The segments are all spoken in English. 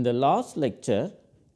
In the last lecture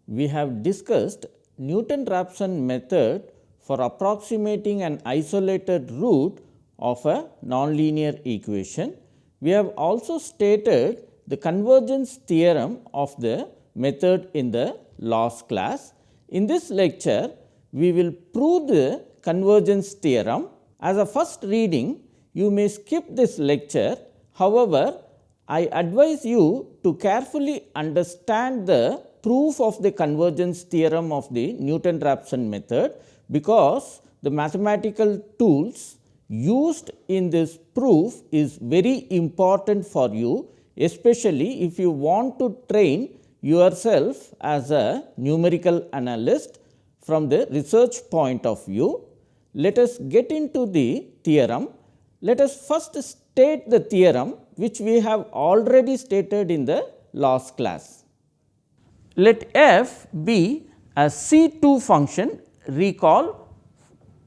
we have discussed Newton-Raphson method for approximating an isolated root of a nonlinear equation. We have also stated the convergence theorem of the method in the last class. In this lecture, we will prove the convergence theorem. As a first reading, you may skip this lecture. However, I advise you to carefully understand the proof of the convergence theorem of the Newton-Raphson method, because the mathematical tools used in this proof is very important for you, especially if you want to train yourself as a numerical analyst from the research point of view. Let us get into the theorem. Let us first state the theorem which we have already stated in the last class. Let f be a C 2 function recall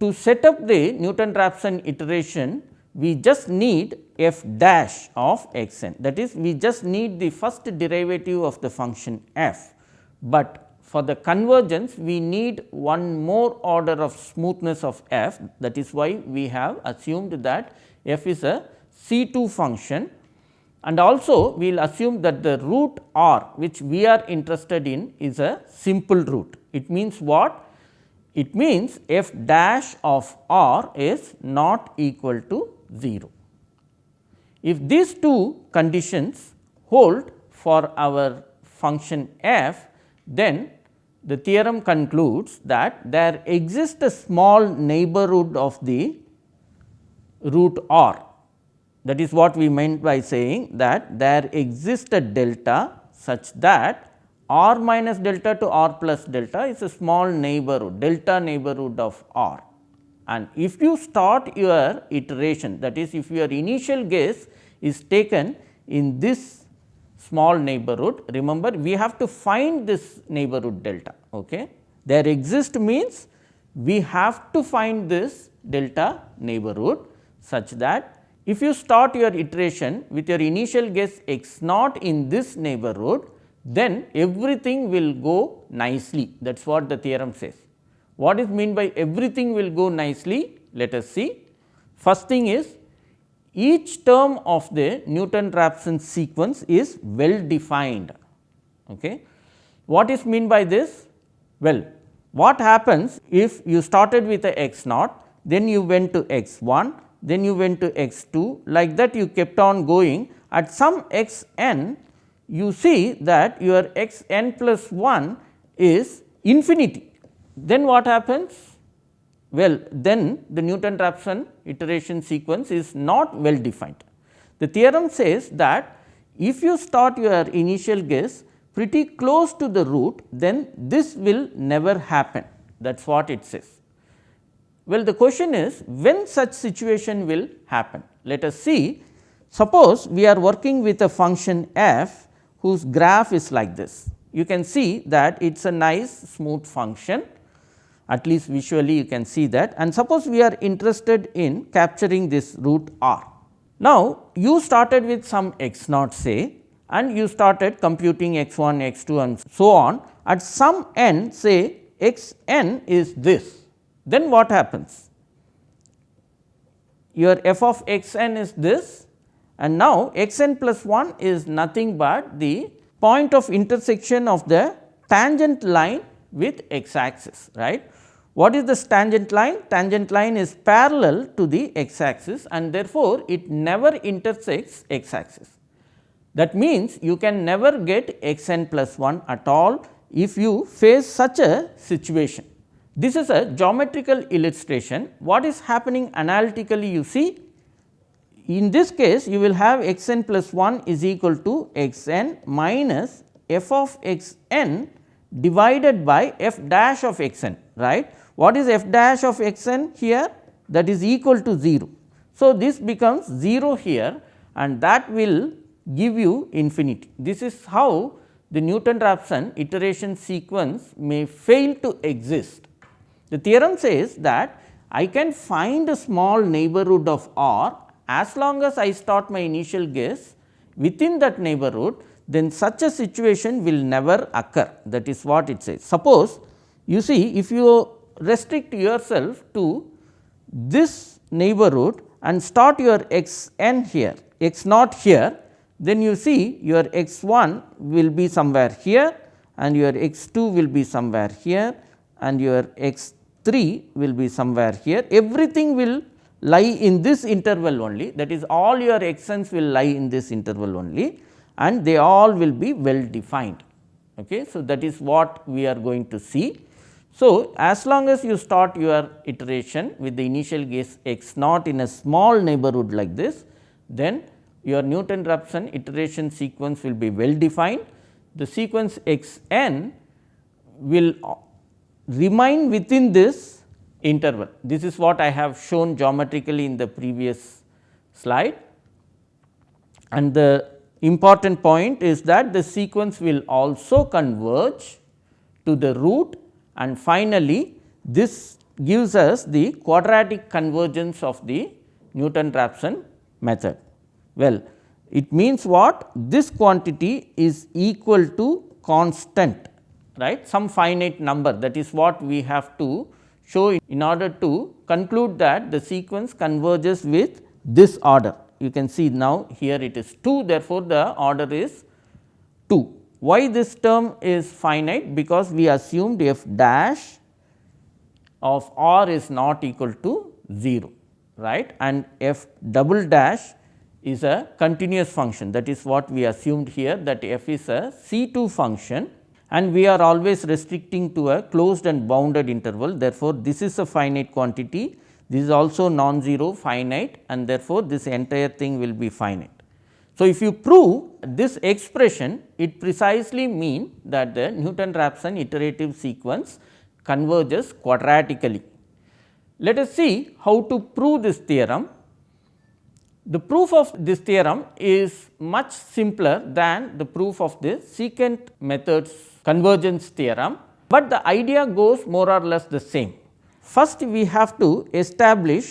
to set up the Newton-Raphson iteration we just need f dash of x n that is we just need the first derivative of the function f, but for the convergence we need one more order of smoothness of f. That is why we have assumed that f is a C 2 function and also we will assume that the root r which we are interested in is a simple root. It means what? It means f dash of r is not equal to 0. If these two conditions hold for our function f, then the theorem concludes that there exists a small neighborhood of the root r that is what we meant by saying that there exists a delta such that r minus delta to r plus delta is a small neighborhood delta neighborhood of r. And if you start your iteration that is if your initial guess is taken in this small neighborhood remember we have to find this neighborhood delta. Okay. There exist means we have to find this delta neighborhood such that if you start your iteration with your initial guess x naught in this neighborhood, then everything will go nicely that is what the theorem says. What is mean by everything will go nicely? Let us see. First thing is each term of the Newton-Raphson sequence is well defined. Okay. What is mean by this? Well, what happens if you started with a x naught, then you went to x 1, then you went to x 2 like that you kept on going at some x n you see that your x n plus 1 is infinity. Then what happens? Well, then the Newton-Raphson iteration sequence is not well defined. The theorem says that if you start your initial guess pretty close to the root, then this will never happen that is what it says. Well, the question is when such situation will happen. Let us see suppose we are working with a function f whose graph is like this. You can see that it is a nice smooth function at least visually you can see that and suppose we are interested in capturing this root r. Now, you started with some x naught say and you started computing x 1, x 2 and so on at some n say x n is this then what happens? Your f of x n is this and now x n plus 1 is nothing but the point of intersection of the tangent line with x axis right. What is this tangent line? Tangent line is parallel to the x axis and therefore, it never intersects x axis. That means, you can never get x n plus 1 at all if you face such a situation. This is a geometrical illustration. What is happening analytically you see? In this case you will have x n plus 1 is equal to x n minus f of x n divided by f dash of x n right. What is f dash of x n here? That is equal to 0. So, this becomes 0 here and that will give you infinity. This is how the Newton-Raphson iteration sequence may fail to exist the theorem says that I can find a small neighborhood of R as long as I start my initial guess within that neighborhood then such a situation will never occur that is what it says. Suppose you see if you restrict yourself to this neighborhood and start your x n here x naught here then you see your x 1 will be somewhere here and your x 2 will be somewhere here and your x 3 will be somewhere here everything will lie in this interval only that is all your x n's will lie in this interval only and they all will be well defined. Okay. So, that is what we are going to see. So, as long as you start your iteration with the initial guess x naught in a small neighborhood like this, then your Newton Raphson iteration sequence will be well defined. The sequence x n will remain within this interval. This is what I have shown geometrically in the previous slide and the important point is that the sequence will also converge to the root and finally, this gives us the quadratic convergence of the Newton Raphson method. Well, it means what? This quantity is equal to constant right? Some finite number that is what we have to show in order to conclude that the sequence converges with this order. You can see now here it is 2 therefore, the order is 2. Why this term is finite? Because we assumed f dash of r is not equal to 0 right? And f double dash is a continuous function. That is what we assumed here that f is a C2 function and we are always restricting to a closed and bounded interval. Therefore, this is a finite quantity this is also non-zero finite and therefore, this entire thing will be finite. So, if you prove this expression it precisely mean that the Newton Raphson iterative sequence converges quadratically. Let us see how to prove this theorem. The proof of this theorem is much simpler than the proof of the secant methods convergence theorem, but the idea goes more or less the same. First we have to establish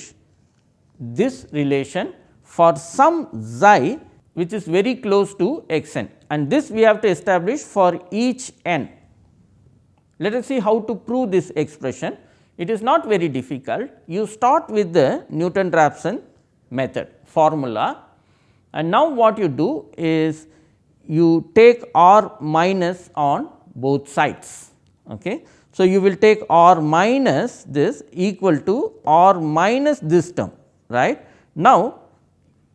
this relation for some xi which is very close to x n and this we have to establish for each n. Let us see how to prove this expression. It is not very difficult. You start with the Newton Raphson method formula and now what you do is you take r minus on both sides. Okay. So, you will take r minus this equal to r minus this term right. Now,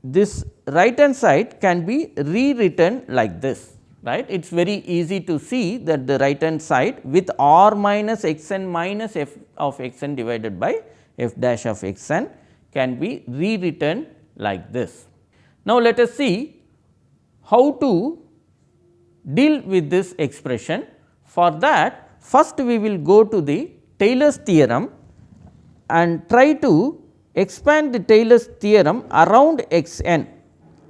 this right hand side can be rewritten like this right. It is very easy to see that the right hand side with r minus x n minus f of x n divided by f dash of x n can be rewritten like this. Now, let us see how to deal with this expression. For that First we will go to the Taylor's theorem and try to expand the Taylor's theorem around x n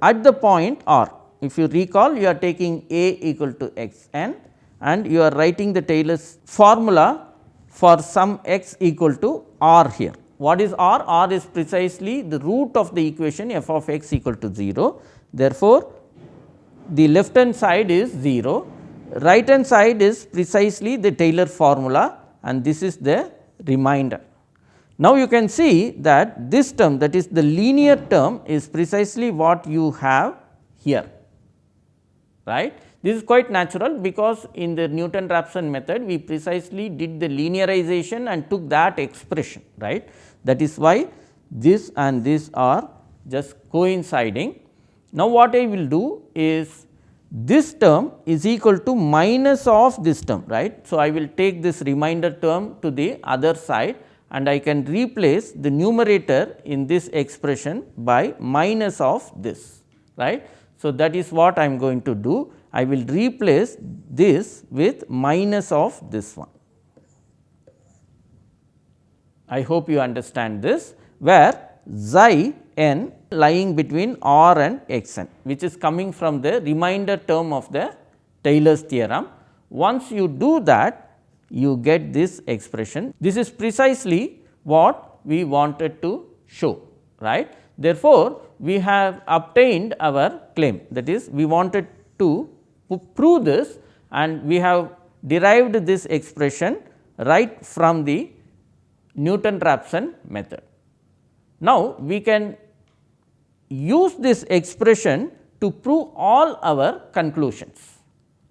at the point r. If you recall you are taking a equal to x n and you are writing the Taylor's formula for some x equal to r here. What is r? r is precisely the root of the equation f of x equal to 0. Therefore, the left hand side is 0 right hand side is precisely the Taylor formula and this is the remainder. Now, you can see that this term that is the linear term is precisely what you have here right. This is quite natural because in the Newton Raphson method we precisely did the linearization and took that expression right. That is why this and this are just coinciding. Now, what I will do is this term is equal to minus of this term right. So, I will take this remainder term to the other side and I can replace the numerator in this expression by minus of this right. So, that is what I am going to do I will replace this with minus of this one. I hope you understand this where xi n lying between r and x n which is coming from the remainder term of the Taylor's theorem. Once you do that you get this expression. This is precisely what we wanted to show right. Therefore, we have obtained our claim that is we wanted to prove this and we have derived this expression right from the Newton-Raphson method. Now, we can use this expression to prove all our conclusions.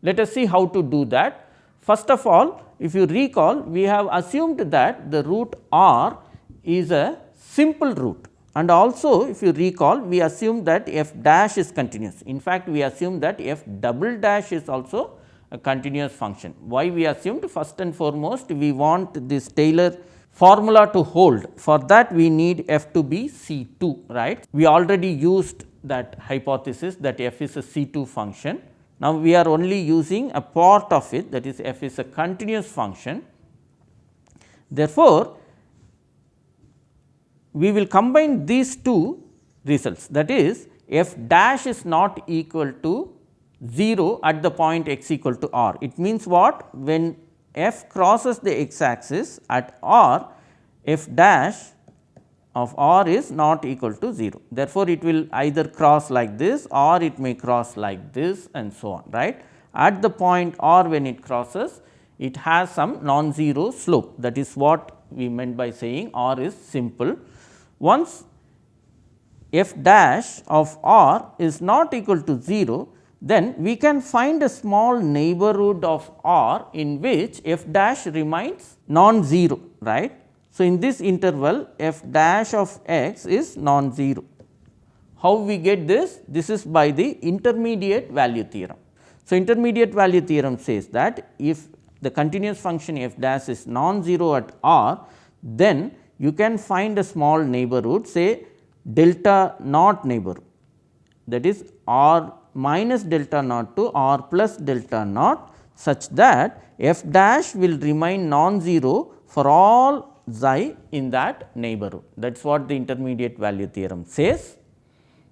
Let us see how to do that. First of all, if you recall, we have assumed that the root r is a simple root and also if you recall we assume that f dash is continuous. In fact, we assume that f double dash is also a continuous function. Why we assumed? First and foremost we want this Taylor formula to hold for that we need f to be C 2 right. We already used that hypothesis that f is a C 2 function. Now, we are only using a part of it that is f is a continuous function. Therefore, we will combine these two results that is f dash is not equal to 0 at the point x equal to r. It means what? When f crosses the x axis at r, f dash of r is not equal to 0. Therefore, it will either cross like this or it may cross like this and so on right. At the point r when it crosses, it has some non-zero slope that is what we meant by saying r is simple. Once f dash of r is not equal to 0, then we can find a small neighborhood of R in which f dash remains non-zero right. So, in this interval f dash of x is non-zero. How we get this? This is by the intermediate value theorem. So, intermediate value theorem says that if the continuous function f dash is non-zero at R, then you can find a small neighborhood say delta naught neighborhood that is R minus delta naught to r plus delta naught such that f dash will remain non-zero for all xi in that neighborhood. That is what the intermediate value theorem says.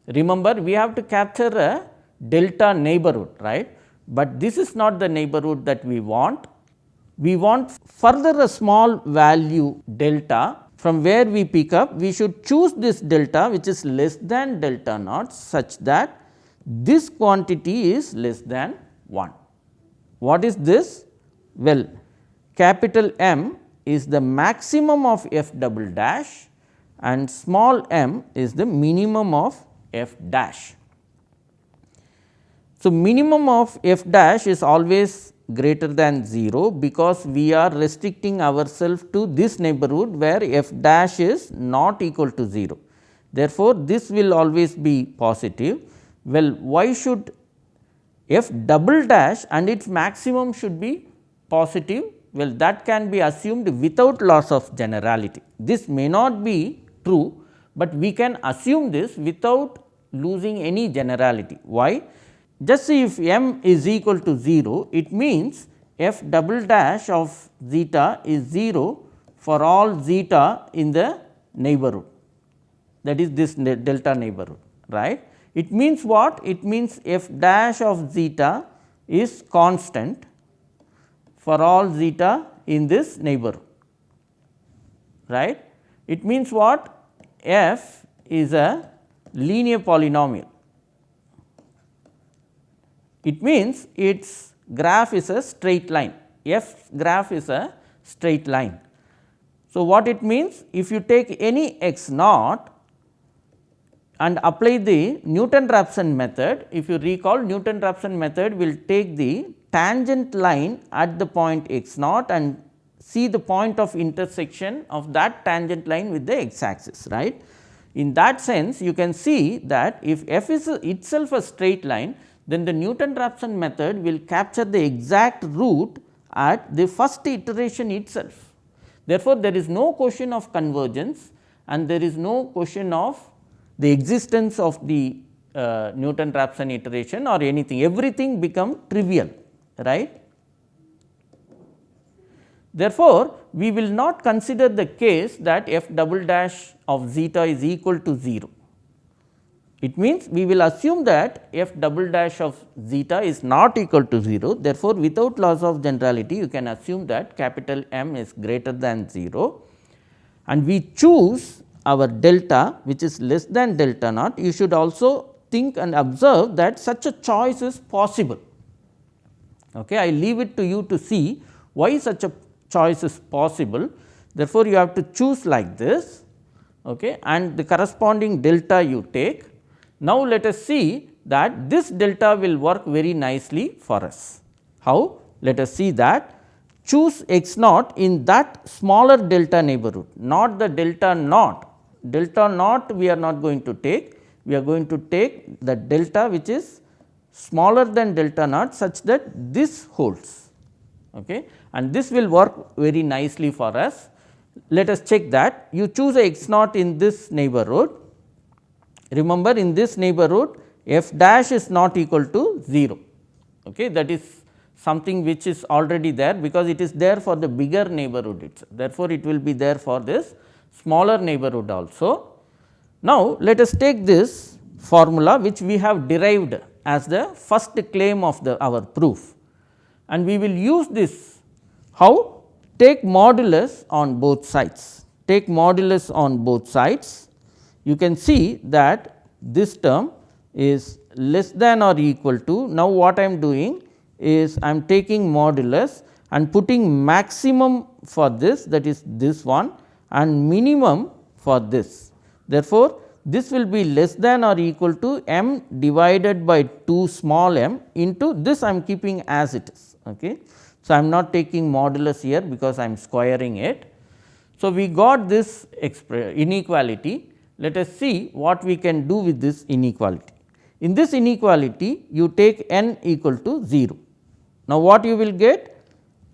Remember we have to capture a delta neighborhood right, but this is not the neighborhood that we want. We want further a small value delta from where we pick up we should choose this delta which is less than delta naught such that this quantity is less than 1. What is this? Well, capital M is the maximum of f double dash and small m is the minimum of f dash. So, minimum of f dash is always greater than 0 because we are restricting ourselves to this neighborhood where f dash is not equal to 0. Therefore, this will always be positive well, why should f double dash and its maximum should be positive? Well, that can be assumed without loss of generality. This may not be true, but we can assume this without losing any generality. Why? Just see if m is equal to 0, it means f double dash of zeta is 0 for all zeta in the neighborhood that is this delta neighborhood right. It means what? It means f dash of zeta is constant for all zeta in this neighborhood, right. It means what? f is a linear polynomial. It means its graph is a straight line, f graph is a straight line. So, what it means? If you take any x naught and apply the Newton-Raphson method. If you recall Newton-Raphson method will take the tangent line at the point x naught and see the point of intersection of that tangent line with the x axis right. In that sense you can see that if f is itself a straight line then the Newton-Raphson method will capture the exact root at the first iteration itself. Therefore, there is no question of convergence and there is no question of the existence of the uh, Newton Raphson iteration or anything everything become trivial right. Therefore, we will not consider the case that f double dash of zeta is equal to 0. It means, we will assume that f double dash of zeta is not equal to 0. Therefore, without loss of generality you can assume that capital M is greater than 0 and we choose our delta which is less than delta naught, you should also think and observe that such a choice is possible. Okay. I leave it to you to see why such a choice is possible. Therefore, you have to choose like this okay, and the corresponding delta you take. Now, let us see that this delta will work very nicely for us. How? Let us see that choose x naught in that smaller delta neighborhood, not the delta naught. Delta naught we are not going to take, we are going to take the delta which is smaller than delta naught such that this holds okay. and this will work very nicely for us. Let us check that you choose a x naught in this neighborhood. Remember in this neighborhood f dash is not equal to 0 okay. that is something which is already there because it is there for the bigger neighborhood itself. Therefore, it will be there for this smaller neighborhood also. Now, let us take this formula which we have derived as the first claim of the our proof. And we will use this. How? Take modulus on both sides. Take modulus on both sides. You can see that this term is less than or equal to now what I am doing is I am taking modulus and putting maximum for this that is this one and minimum for this. Therefore, this will be less than or equal to m divided by 2 small m into this I am keeping as it is. Okay. So, I am not taking modulus here because I am squaring it. So, we got this inequality. Let us see what we can do with this inequality. In this inequality you take n equal to 0. Now, what you will get?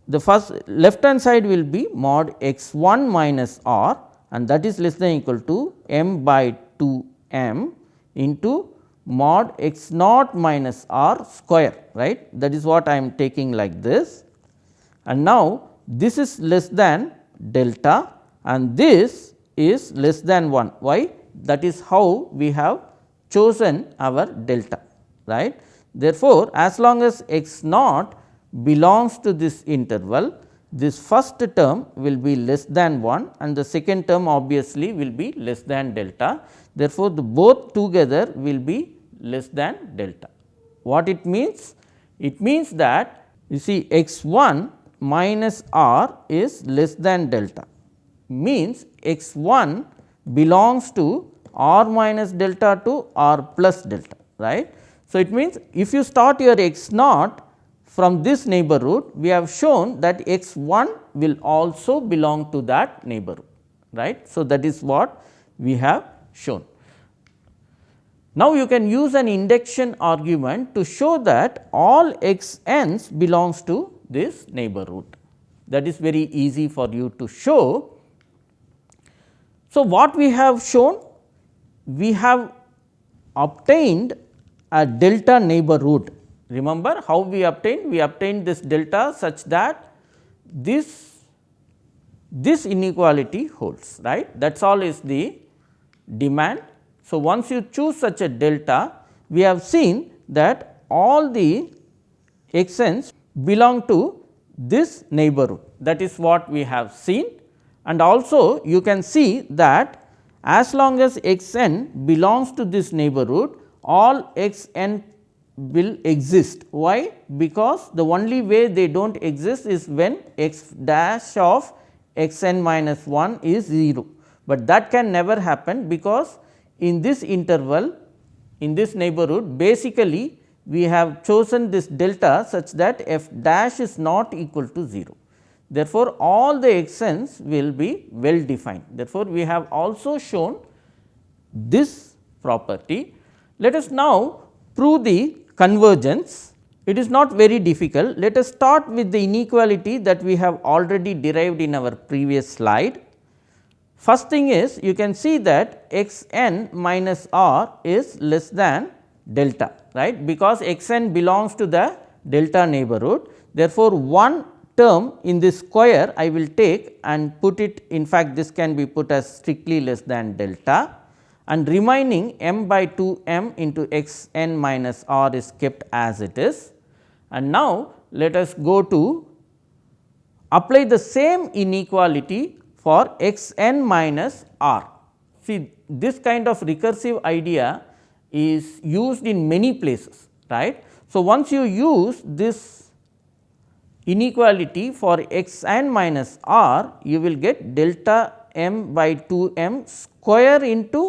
The first left hand side will be mod x 1 minus r and that is less than equal to m by 2 m into mod x naught minus r square right? That is what I am taking like this. And now this is less than delta and this is less than 1 why? That is how we have chosen our delta right. Therefore, as long as x naught belongs to this interval this first term will be less than 1 and the second term obviously will be less than delta. Therefore, the both together will be less than delta. What it means? It means that you see x 1 minus r is less than delta means x 1 belongs to r minus delta to r plus delta right. So, it means if you start your x naught from this neighborhood we have shown that x 1 will also belong to that neighborhood right. So, that is what we have shown. Now, you can use an induction argument to show that all x n's belongs to this neighborhood that is very easy for you to show. So, what we have shown? We have obtained a delta neighborhood Remember how we obtained? We obtained this delta such that this this inequality holds right that is all is the demand. So, once you choose such a delta we have seen that all the x n's belong to this neighborhood that is what we have seen and also you can see that as long as x n belongs to this neighborhood all x n will exist. Why? Because the only way they do not exist is when x dash of x n minus 1 is 0, but that can never happen because in this interval in this neighborhood basically we have chosen this delta such that f dash is not equal to 0. Therefore, all the x n's will be well defined. Therefore, we have also shown this property. Let us now prove the convergence, it is not very difficult. Let us start with the inequality that we have already derived in our previous slide. First thing is you can see that x n minus r is less than delta right because x n belongs to the delta neighborhood. Therefore, one term in this square I will take and put it in fact this can be put as strictly less than delta and remaining m by 2 m into x n minus r is kept as it is. And now, let us go to apply the same inequality for x n minus r. See this kind of recursive idea is used in many places right. So, once you use this inequality for x n minus r you will get delta m by 2 m square into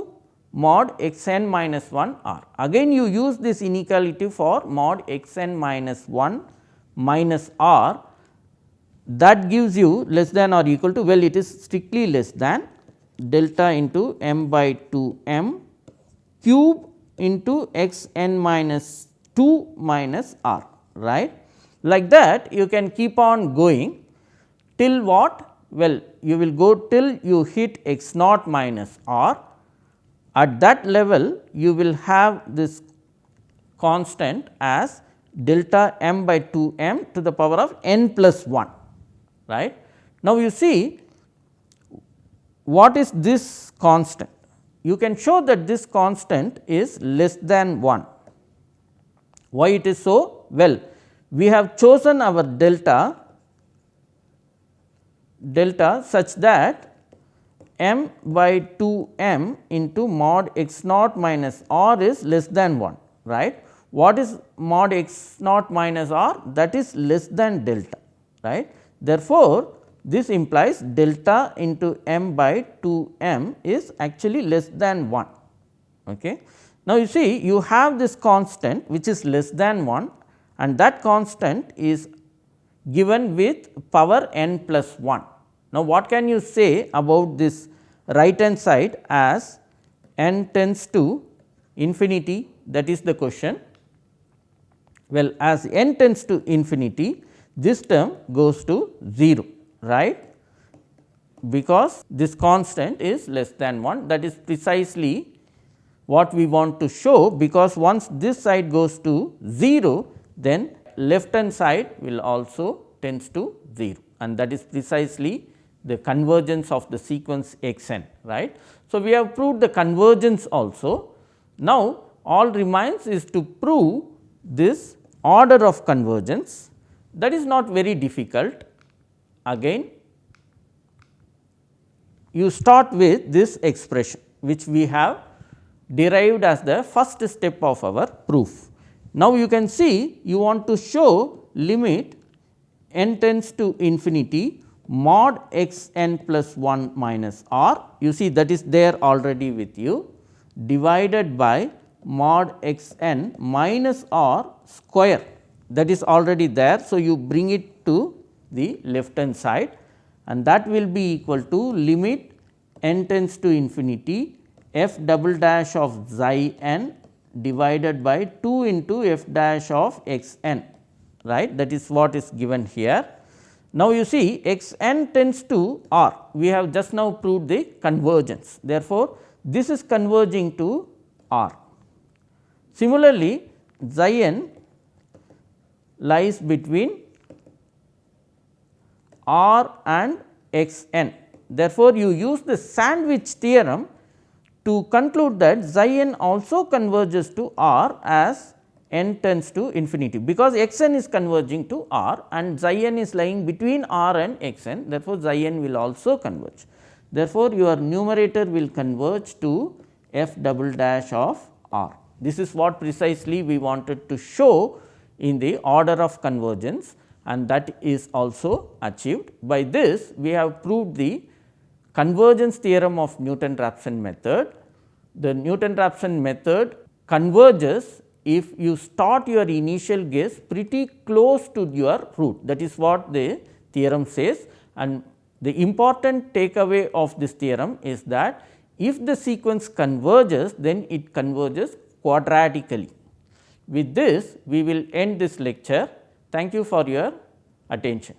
mod x n minus 1 r. Again you use this inequality for mod x n minus 1 minus r that gives you less than or equal to well it is strictly less than delta into m by 2 m cube into x n minus 2 minus r right. Like that you can keep on going till what? Well you will go till you hit x naught minus r at that level you will have this constant as delta m by 2 m to the power of n plus 1 right. Now, you see what is this constant? You can show that this constant is less than 1. Why it is so? Well, we have chosen our delta delta such that m by 2 m into mod x naught minus r is less than 1 right. What is mod x naught minus r? That is less than delta right. Therefore, this implies delta into m by 2 m is actually less than 1. Okay. Now, you see you have this constant which is less than 1 and that constant is given with power n plus 1. Now, what can you say about this right hand side as n tends to infinity? That is the question. Well, as n tends to infinity this term goes to 0 right? Because this constant is less than 1 that is precisely what we want to show because once this side goes to 0 then left hand side will also tends to 0 and that is precisely the convergence of the sequence x n right. So, we have proved the convergence also. Now, all remains is to prove this order of convergence that is not very difficult. Again you start with this expression which we have derived as the first step of our proof. Now, you can see you want to show limit n tends to infinity mod x n plus 1 minus r you see that is there already with you divided by mod x n minus r square that is already there. So, you bring it to the left hand side and that will be equal to limit n tends to infinity f double dash of xi n divided by 2 into f dash of x n right that is what is given here. Now, you see x n tends to r we have just now proved the convergence therefore, this is converging to r. Similarly, xi n lies between r and x n. Therefore, you use the sandwich theorem to conclude that xi n also converges to r as n tends to infinity, because x n is converging to r and xi n is lying between r and x n. Therefore, xi n will also converge. Therefore, your numerator will converge to f double dash of r. This is what precisely we wanted to show in the order of convergence and that is also achieved. By this we have proved the convergence theorem of Newton-Raphson method. The Newton-Raphson method converges if you start your initial guess pretty close to your root that is what the theorem says and the important takeaway of this theorem is that if the sequence converges then it converges quadratically. With this, we will end this lecture. Thank you for your attention.